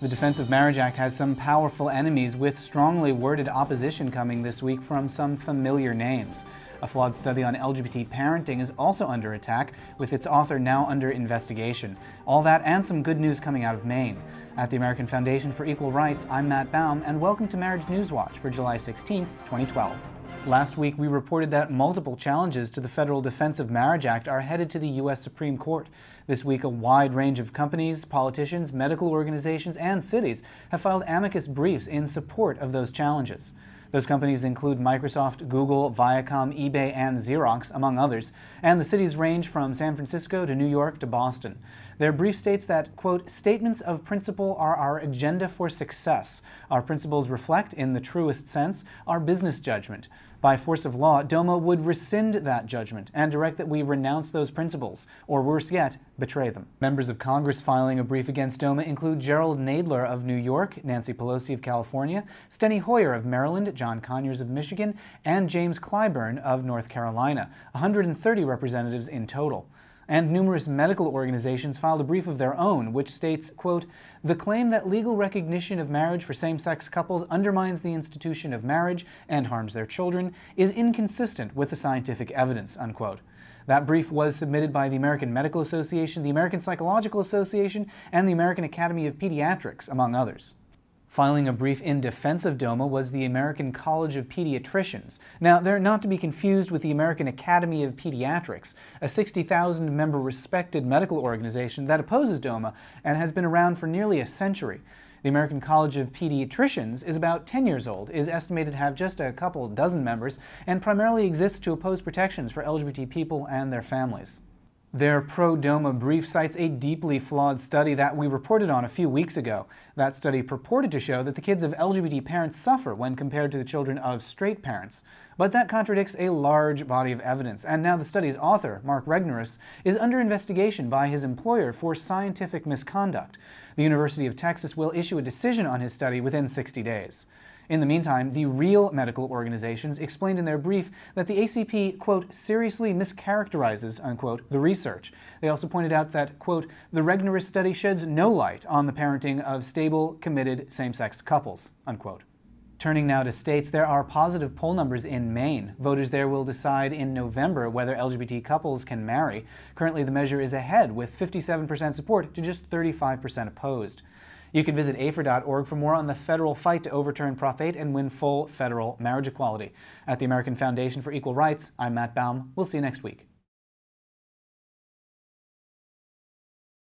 The Defense of Marriage Act has some powerful enemies with strongly worded opposition coming this week from some familiar names. A flawed study on LGBT parenting is also under attack, with its author now under investigation. All that and some good news coming out of Maine. At the American Foundation for Equal Rights, I'm Matt Baum, and welcome to Marriage News Watch for July 16, 2012. Last week, we reported that multiple challenges to the Federal Defense of Marriage Act are headed to the U.S. Supreme Court. This week, a wide range of companies, politicians, medical organizations, and cities have filed amicus briefs in support of those challenges. Those companies include Microsoft, Google, Viacom, eBay, and Xerox, among others, and the cities range from San Francisco to New York to Boston. Their brief states that, quote, statements of principle are our agenda for success. Our principles reflect, in the truest sense, our business judgment. By force of law, DOMA would rescind that judgment and direct that we renounce those principles, or worse yet, betray them. Members of Congress filing a brief against DOMA include Jerrold Nadler of New York, Nancy Pelosi of California, Steny Hoyer of Maryland, John Conyers of Michigan, and James Clyburn of North Carolina, 130 representatives in total and numerous medical organizations filed a brief of their own, which states, quote, the claim that legal recognition of marriage for same-sex couples undermines the institution of marriage and harms their children is inconsistent with the scientific evidence, unquote. That brief was submitted by the American Medical Association, the American Psychological Association, and the American Academy of Pediatrics, among others. Filing a brief in defense of DOMA was the American College of Pediatricians. Now, they're not to be confused with the American Academy of Pediatrics, a 60,000 member respected medical organization that opposes DOMA and has been around for nearly a century. The American College of Pediatricians is about 10 years old, is estimated to have just a couple dozen members, and primarily exists to oppose protections for LGBT people and their families. Their pro-DOMA brief cites a deeply flawed study that we reported on a few weeks ago. That study purported to show that the kids of LGBT parents suffer when compared to the children of straight parents. But that contradicts a large body of evidence, and now the study's author, Mark Regnerus, is under investigation by his employer for scientific misconduct. The University of Texas will issue a decision on his study within 60 days. In the meantime, the real medical organizations explained in their brief that the ACP, quote, seriously mischaracterizes, unquote, the research. They also pointed out that, quote, the Regnerus study sheds no light on the parenting of stable, committed same-sex couples, unquote. Turning now to states, there are positive poll numbers in Maine. Voters there will decide in November whether LGBT couples can marry. Currently, the measure is ahead, with 57% support to just 35% opposed. You can visit AFER.org for more on the federal fight to overturn Prop 8 and win full federal marriage equality. At the American Foundation for Equal Rights, I'm Matt Baum. We'll see you next week.